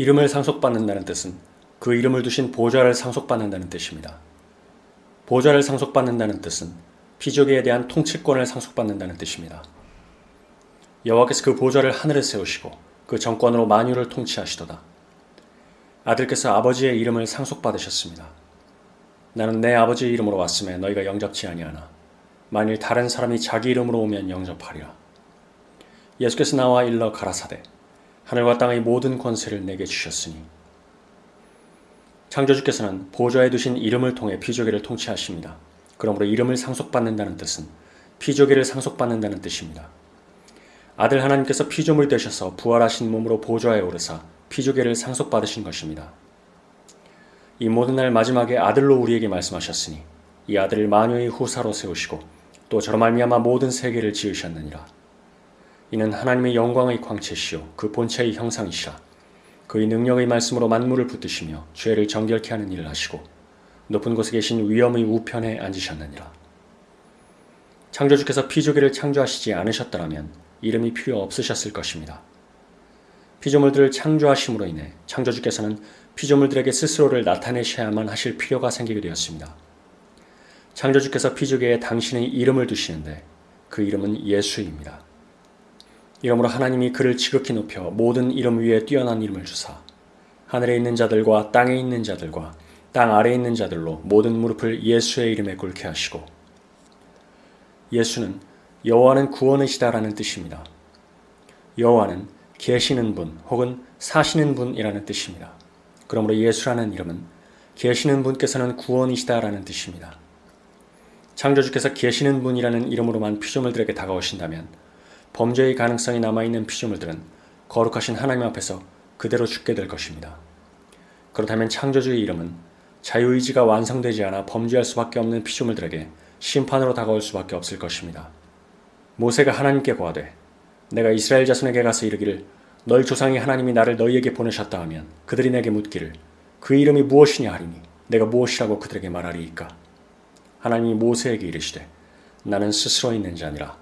이름을 상속받는다는 뜻은 그 이름을 두신 보좌를 상속받는다는 뜻입니다. 보좌를 상속받는다는 뜻은 피조계에 대한 통치권을 상속받는다는 뜻입니다. 여호와께서 그 보좌를 하늘에 세우시고 그 정권으로 만유를 통치하시도다. 아들께서 아버지의 이름을 상속받으셨습니다. 나는 내 아버지의 이름으로 왔음에 너희가 영접치 아니하나 만일 다른 사람이 자기 이름으로 오면 영접하리라. 예수께서 나와 일러 가라사대 하늘과 땅의 모든 권세를 내게 주셨으니 창조주께서는 보좌에 두신 이름을 통해 피조계를 통치하십니다. 그러므로 이름을 상속받는다는 뜻은 피조계를 상속받는다는 뜻입니다. 아들 하나님께서 피조물이 되셔서 부활하신 몸으로 보좌에 오르사 피조계를 상속받으신 것입니다. 이 모든 날 마지막에 아들로 우리에게 말씀하셨으니 이 아들을 마녀의 후사로 세우시고 또 저로 말미암아 모든 세계를 지으셨느니라. 이는 하나님의 영광의 광채시요 그 본체의 형상이시라. 그의 능력의 말씀으로 만물을 붙드시며 죄를 정결케 하는 일을 하시고 높은 곳에 계신 위엄의 우편에 앉으셨느니라. 창조주께서 피조계를 창조하시지 않으셨더라면 이름이 필요 없으셨을 것입니다. 피조물들을 창조하심으로 인해 창조주께서는 피조물들에게 스스로를 나타내셔야만 하실 필요가 생기게 되었습니다. 창조주께서 피조계에 당신의 이름을 두시는데 그 이름은 예수입니다. 이러므로 하나님이 그를 지극히 높여 모든 이름 위에 뛰어난 이름을 주사 하늘에 있는 자들과 땅에 있는 자들과 땅 아래에 있는 자들로 모든 무릎을 예수의 이름에 꿇게 하시고 예수는 여호와는 구원이시다라는 뜻입니다. 여호와는 계시는 분 혹은 사시는 분이라는 뜻입니다. 그러므로 예수라는 이름은 계시는 분께서는 구원이시다라는 뜻입니다. 창조주께서 계시는 분이라는 이름으로만 피조물들에게 다가오신다면 범죄의 가능성이 남아있는 피조물들은 거룩하신 하나님 앞에서 그대로 죽게 될 것입니다. 그렇다면 창조주의 이름은 자유의지가 완성되지 않아 범죄할 수밖에 없는 피조물들에게 심판으로 다가올 수밖에 없을 것입니다. 모세가 하나님께 고하되 내가 이스라엘 자손에게 가서 이르기를 너희 조상이 하나님이 나를 너희에게 보내셨다 하면 그들이 내게 묻기를 그 이름이 무엇이냐 하리니 내가 무엇이라고 그들에게 말하리이까 하나님이 모세에게 이르시되 나는 스스로 있는 자니라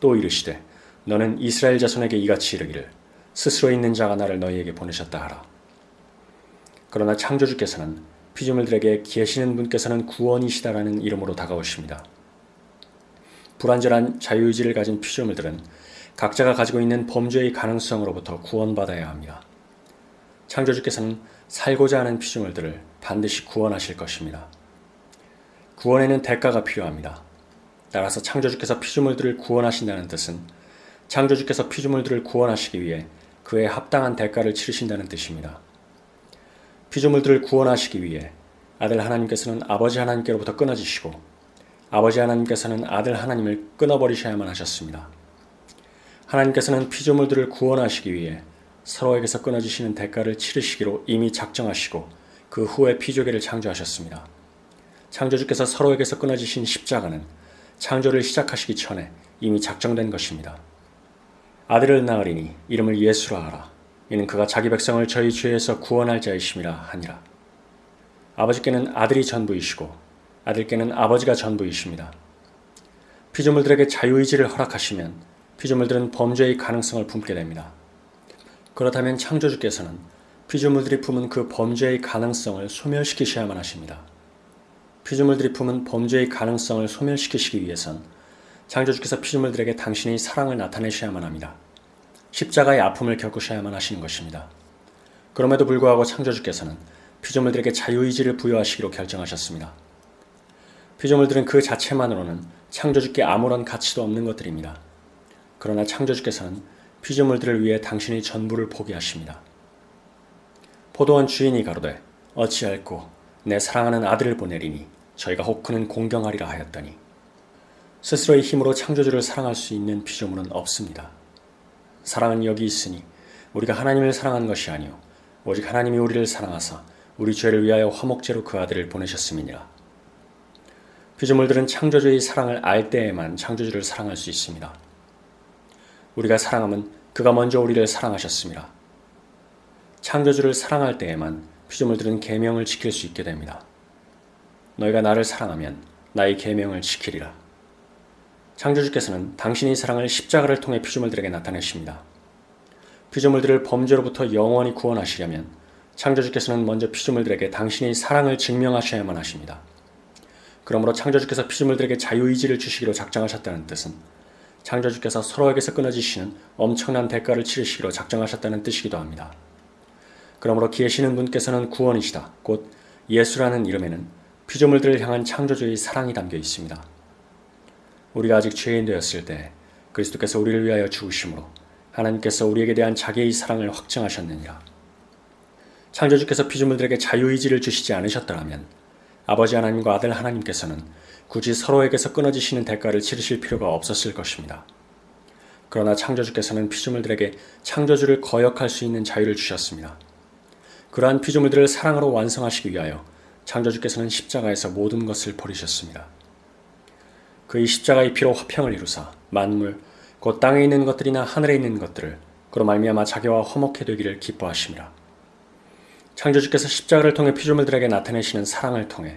또 이르시되 너는 이스라엘 자손에게 이같이 이르기를 스스로 있는 자가 나를 너희에게 보내셨다 하라. 그러나 창조주께서는 피조물들에게 계시는 분께서는 구원이시다라는 이름으로 다가오십니다. 불완전한 자유의지를 가진 피조물들은 각자가 가지고 있는 범죄의 가능성으로부터 구원받아야 합니다. 창조주께서는 살고자 하는 피조물들을 반드시 구원하실 것입니다. 구원에는 대가가 필요합니다. 따라서 창조주께서 피조물들을 구원하신다는 뜻은 창조주께서 피조물들을 구원하시기 위해 그에 합당한 대가를 치르신다는 뜻입니다. 피조물들을 구원하시기 위해 아들 하나님께서는 아버지 하나님께로부터 끊어지시고 아버지 하나님께서는 아들 하나님을 끊어버리셔야만 하셨습니다. 하나님께서는 피조물들을 구원하시기 위해 서로에게서 끊어지시는 대가를 치르시기로 이미 작정하시고 그 후에 피조계를 창조하셨습니다. 창조주께서 서로에게서 끊어지신 십자가는 창조를 시작하시기 전에 이미 작정된 것입니다. 아들을 낳으리니 이름을 예수라 하라. 이는 그가 자기 백성을 저희 죄에서 구원할 자이심이라 하니라. 아버지께는 아들이 전부이시고 아들께는 아버지가 전부이십니다. 피조물들에게 자유의지를 허락하시면 피조물들은 범죄의 가능성을 품게 됩니다. 그렇다면 창조주께서는 피조물들이 품은 그 범죄의 가능성을 소멸시키셔야만 하십니다. 피조물들이 품은 범죄의 가능성을 소멸시키시기 위해선 창조주께서 피조물들에게 당신의 사랑을 나타내셔야만 합니다. 십자가의 아픔을 겪으셔야만 하시는 것입니다. 그럼에도 불구하고 창조주께서는 피조물들에게 자유의지를 부여하시기로 결정하셨습니다. 피조물들은 그 자체만으로는 창조주께 아무런 가치도 없는 것들입니다. 그러나 창조주께서는 피조물들을 위해 당신의 전부를 포기하십니다. 포도원 주인이 가로되 어찌할꼬 내 사랑하는 아들을 보내리니 저희가 혹크는 공경하리라 하였더니 스스로의 힘으로 창조주를 사랑할 수 있는 피조물은 없습니다. 사랑은 여기 있으니 우리가 하나님을 사랑한 것이 아니요 오직 하나님이 우리를 사랑하사 우리 죄를 위하여 화목제로 그 아들을 보내셨음이니라. 피조물들은 창조주의 사랑을 알 때에만 창조주를 사랑할 수 있습니다. 우리가 사랑하면 그가 먼저 우리를 사랑하셨습니다. 창조주를 사랑할 때에만 피조물들은 계명을 지킬 수 있게 됩니다. 너희가 나를 사랑하면 나의 계명을 지키리라. 창조주께서는 당신의 사랑을 십자가를 통해 피조물들에게 나타내십니다. 피조물들을 범죄로부터 영원히 구원하시려면 창조주께서는 먼저 피조물들에게 당신의 사랑을 증명하셔야만 하십니다. 그러므로 창조주께서 피조물들에게 자유의지를 주시기로 작정하셨다는 뜻은 창조주께서 서로에게서 끊어지시는 엄청난 대가를 치르시기로 작정하셨다는 뜻이기도 합니다. 그러므로 계시는 분께서는 구원이시다. 곧 예수라는 이름에는 피조물들을 향한 창조주의 사랑이 담겨 있습니다. 우리가 아직 죄인 되었을 때 그리스도께서 우리를 위하여 죽으심으로 하나님께서 우리에게 대한 자기의 사랑을 확증하셨느니라. 창조주께서 피조물들에게 자유의지를 주시지 않으셨더라면 아버지 하나님과 아들 하나님께서는 굳이 서로에게서 끊어지시는 대가를 치르실 필요가 없었을 것입니다. 그러나 창조주께서는 피조물들에게 창조주를 거역할 수 있는 자유를 주셨습니다. 그러한 피조물들을 사랑으로 완성하시기 위하여 창조주께서는 십자가에서 모든 것을 버리셨습니다. 그의 십자가의 피로 화평을 이루사 만물 곧 땅에 있는 것들이나 하늘에 있는 것들을 그로 말미암아 자기와 화목해 되기를 기뻐하심이라. 창조주께서 십자가를 통해 피조물들에게 나타내시는 사랑을 통해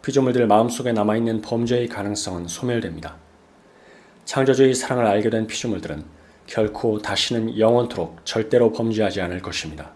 피조물들 마음속에 남아있는 범죄의 가능성은 소멸됩니다. 창조주의 사랑을 알게 된 피조물들은 결코 다시는 영원토록 절대로 범죄하지 않을 것입니다.